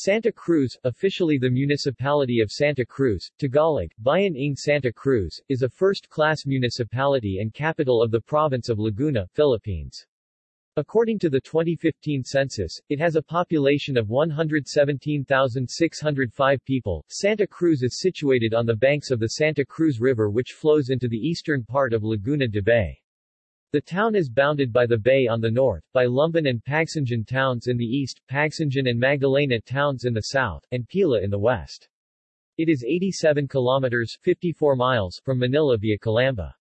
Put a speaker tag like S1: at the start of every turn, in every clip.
S1: Santa Cruz, officially the municipality of Santa Cruz, Tagalog, Bayan ng Santa Cruz, is a first-class municipality and capital of the province of Laguna, Philippines. According to the 2015 census, it has a population of 117,605 people. Santa Cruz is situated on the banks of the Santa Cruz River which flows into the eastern part of Laguna de Bay. The town is bounded by the bay on the north, by Lumban and Pagsanjan towns in the east, Pagsanjan and Magdalena towns in the south, and Pila in the west. It is 87 kilometers 54 miles from Manila via Calamba.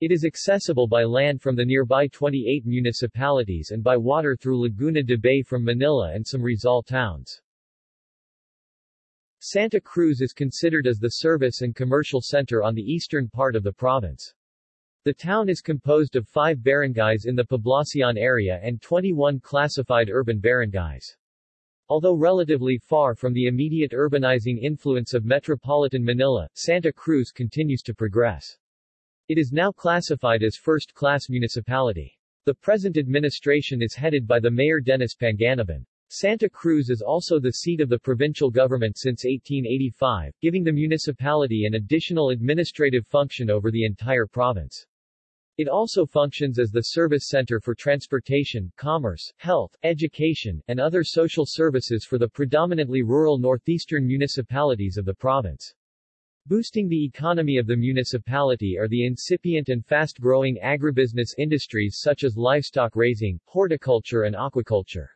S1: It is accessible by land from the nearby 28 municipalities and by water through Laguna de Bay from Manila and some Rizal towns. Santa Cruz is considered as the service and commercial center on the eastern part of the province. The town is composed of five barangays in the Poblacion area and 21 classified urban barangays. Although relatively far from the immediate urbanizing influence of metropolitan Manila, Santa Cruz continues to progress. It is now classified as first-class municipality. The present administration is headed by the Mayor Dennis Panganiban. Santa Cruz is also the seat of the provincial government since 1885, giving the municipality an additional administrative function over the entire province. It also functions as the service center for transportation, commerce, health, education, and other social services for the predominantly rural northeastern municipalities of the province. Boosting the economy of the municipality are the incipient and fast-growing agribusiness industries such as livestock raising, horticulture and aquaculture.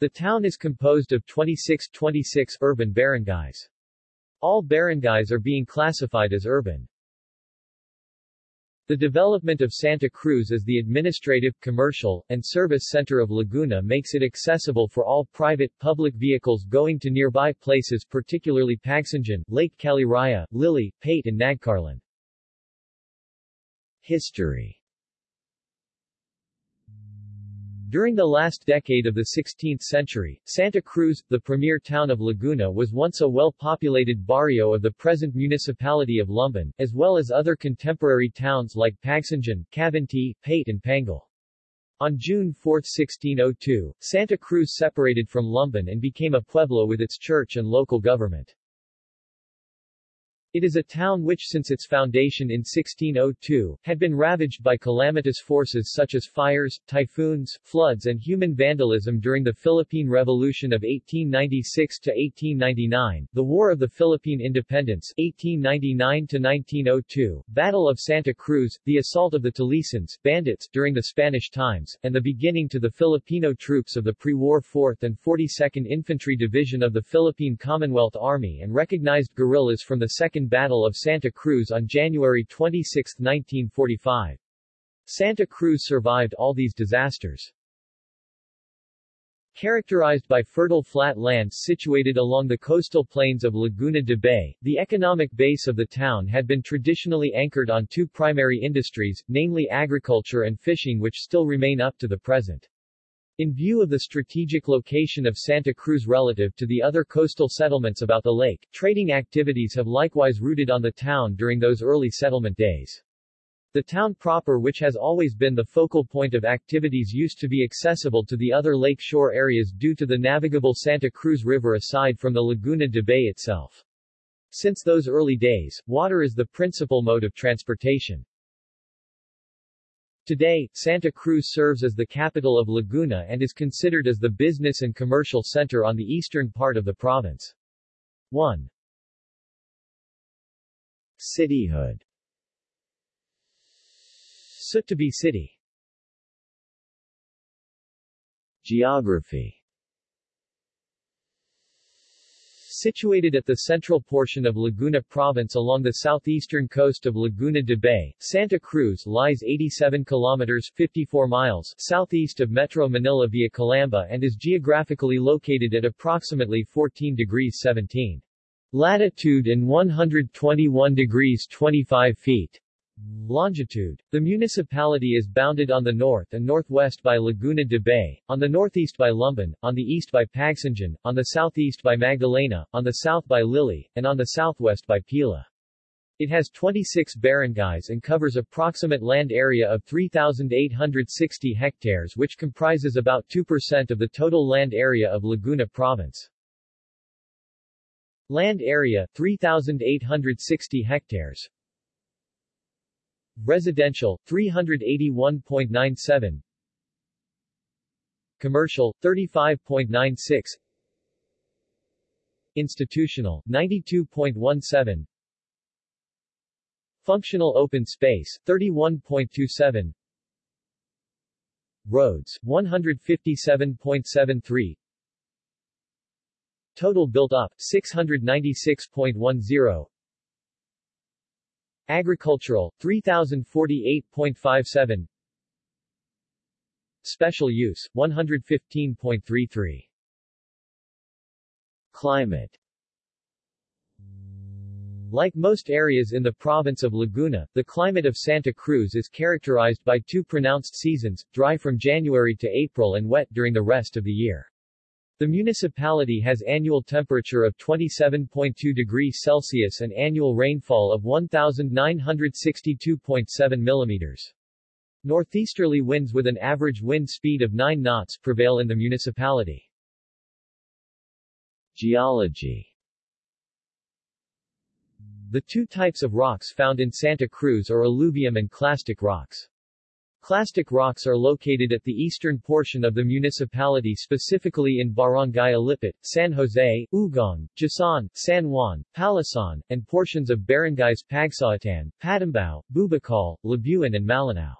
S1: The town is composed of 26 26 urban barangays. All barangays are being classified as urban. The development of Santa Cruz as the administrative, commercial, and service center of Laguna makes it accessible for all private, public vehicles going to nearby places particularly Pagsanjan, Lake Caliraya, Liliw, Paete and Nagcarlan. History During the last decade of the 16th century, Santa Cruz, the premier town of Laguna was once a well-populated barrio of the present municipality of Lumban, as well as other contemporary towns like Pagsanjan, Cavinti, Paete and Pangil. On June 4, 1602, Santa Cruz separated from Lumban and became a pueblo with its church and local government. It is a town which since its foundation in 1602, had been ravaged by calamitous forces such as fires, typhoons, floods and human vandalism during the Philippine Revolution of 1896 to 1899, the War of the Philippine Independence 1899-1902, Battle of Santa Cruz, the assault of the Talisans bandits during the Spanish times, and the beginning to the Filipino troops of the pre-war 4th and 42nd Infantry Division of the Philippine Commonwealth Army and recognized guerrillas from the 2nd Battle of Santa Cruz on January 26, 1945. Santa Cruz survived all these disasters. Characterized by fertile flat lands situated along the coastal plains of Laguna de Bay, the economic base of the town had been traditionally anchored on two primary industries, namely agriculture and fishing which still remain up to the present. In view of the strategic location of Santa Cruz relative to the other coastal settlements about the lake, trading activities have likewise rooted on the town during those early settlement days. The town proper which has always been the focal point of activities used to be accessible to the other lake shore areas due to the navigable Santa Cruz River aside from the Laguna de Bay itself. Since those early days, water is the principal mode of transportation. Today, Santa Cruz serves as the capital of Laguna and is considered as the business and commercial center on the eastern part of the province. 1. Cityhood Sut-to-be city Geography Situated at the central portion of Laguna Province along the southeastern coast of Laguna de Bay, Santa Cruz lies 87 kilometers 54 miles southeast of Metro Manila via Calamba and is geographically located at approximately 14 degrees 17 latitude and 121 degrees 25 feet Longitude. The municipality is bounded on the north and northwest by Laguna de Bay, on the northeast by Lumban, on the east by Pagsanjan, on the southeast by Magdalena, on the south by Liliw, and on the southwest by Pila. It has 26 barangays and covers approximate land area of 3,860 hectares which comprises about 2% of the total land area of Laguna Province. Land area 3860 hectares. Residential 381.97 Commercial 35.96 Institutional 92.17 Functional open space 31.27 Roads 157.73 Total built up 696.10 Agricultural 3048.57 Special use 115.33 Climate. Like most areas in the province of Laguna, the climate of Santa Cruz is characterized by two pronounced seasons, dry from January to April and wet during the rest of the year. The municipality has annual temperature of 27.2 degrees Celsius and annual rainfall of 1,962.7 millimeters. Northeasterly winds with an average wind speed of 9 knots prevail in the municipality. Geology The two types of rocks found in Santa Cruz are alluvium and clastic rocks. Clastic rocks are located at the eastern portion of the municipality specifically in Barangay Alipit, San Jose, Ugong, Jasaan, San Juan, Palasan, and portions of barangays Pagsawitan, Patimbao, Bubukal, Labuin and Malinao.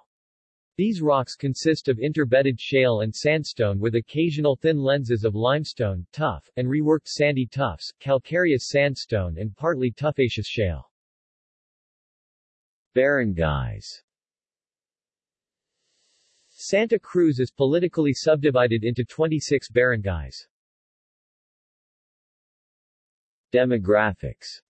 S1: These rocks consist of interbedded shale and sandstone with occasional thin lenses of limestone, tuff, and reworked sandy tuffs, calcareous sandstone and partly tuffaceous shale. Barangays Santa Cruz is politically subdivided into 26 barangays. Demographics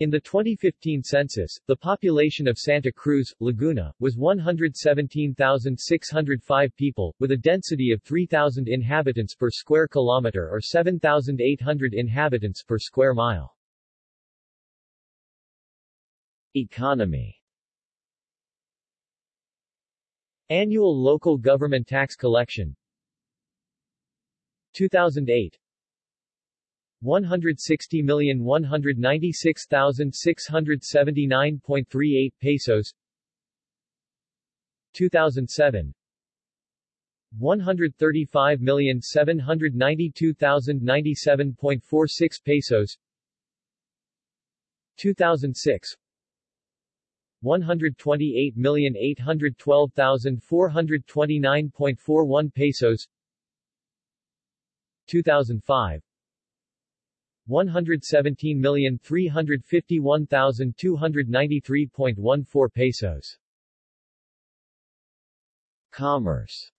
S1: in the 2015 census, the population of Santa Cruz, Laguna, was 117,605 people, with a density of 3,000 inhabitants per square kilometer or 7,800 inhabitants per square mile. Economy Annual local government tax collection. 2008 160,196,679.38 pesos. 2007 135,792,097.46 pesos. 2006 128,812,429.41 pesos. 2005 117,351,293.14 pesos. Commerce.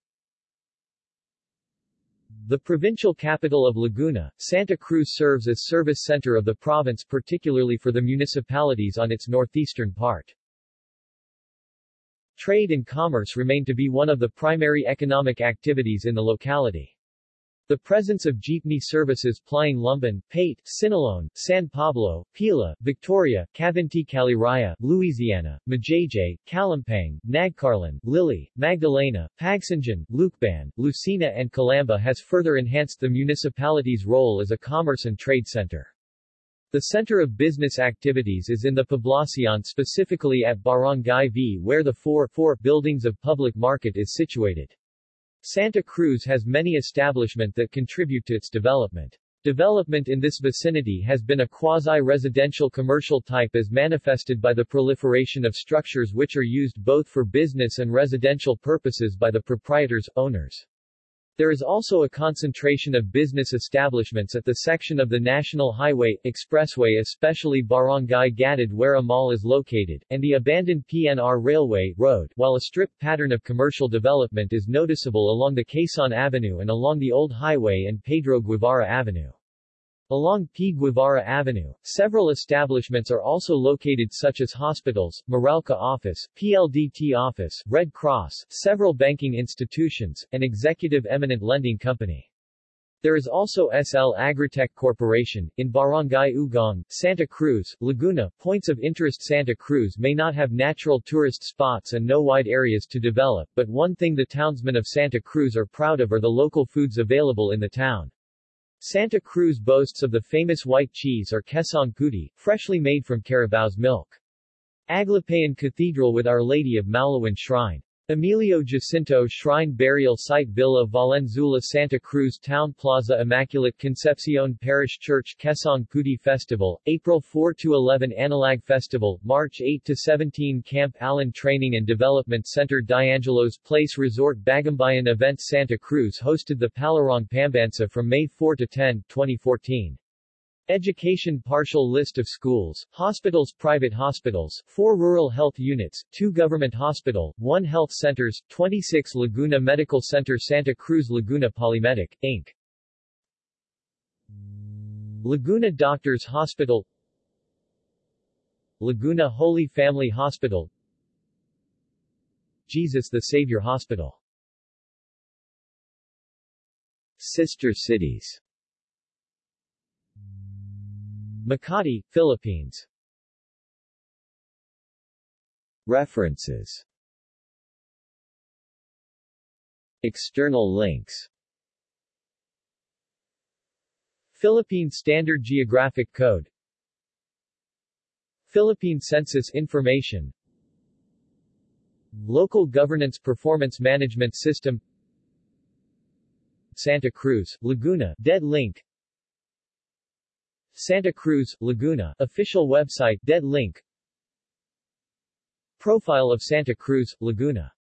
S1: The provincial capital of Laguna, Santa Cruz serves as service center of the province particularly for the municipalities on its northeastern part. Trade and commerce remain to be one of the primary economic activities in the locality. The presence of jeepney services plying Lumban, Paete, Siniloan, San Pablo, Pila, Victoria, Cavinti Caliraya, Luisiana, Majayjay, Kalampang, Nagcarlan, Liliw, Magdalena, Pagsanjan, Lucban, Lucena and Calamba has further enhanced the municipality's role as a commerce and trade center. The center of business activities is in the Poblacion specifically at Barangay V where the 4, 4 buildings of public market is situated. Santa Cruz has many establishment that contribute to its development. Development in this vicinity has been a quasi-residential commercial type as manifested by the proliferation of structures which are used both for business and residential purposes by the proprietors, owners. There is also a concentration of business establishments at the section of the National Highway, Expressway especially Barangay Gatid where a mall is located, and the abandoned PNR Railway Road, while a strip pattern of commercial development is noticeable along the Quezon Avenue and along the Old Highway and Pedro Guevara Avenue. Along P. Guevara Avenue, several establishments are also located such as hospitals, Meralco Office, PLDT Office, Red Cross, several banking institutions, and Executive Eminent Lending Company. There is also SL Agritech Corporation, in Barangay Ugong, Santa Cruz, Laguna. Points of interest Santa Cruz may not have natural tourist spots and no wide areas to develop, but one thing the townsmen of Santa Cruz are proud of are the local foods available in the town. Santa Cruz boasts of the famous white cheese or quesong puti, freshly made from carabao's milk. Aglapayan Cathedral with Our Lady of Maulawan Shrine. Emilio Jacinto Shrine Burial Site Villa Valenzuela Santa Cruz Town Plaza Immaculate Concepcion Parish Church Quesong Puti Festival, April 4-11 Anilag Festival, March 8-17 Camp Allen Training and Development Center Diangelo's Place Resort Bagumbayan Event Santa Cruz hosted the Palarong Pambansa from May 4-10, 2014. Education Partial list of schools, hospitals Private hospitals, 4 rural health units, 2 government hospital, 1 health centers, 26 Laguna Medical Center Santa Cruz Laguna Polymedic, Inc. Laguna Doctors Hospital Laguna Holy Family Hospital Jesus the Savior Hospital Sister cities Makati, Philippines. References. External links. Philippine Standard Geographic Code. Philippine Census Information. Local Governance Performance Management System. Santa Cruz, Laguna, Dead Link Santa Cruz, Laguna official website Dead link. Profile of Santa Cruz, Laguna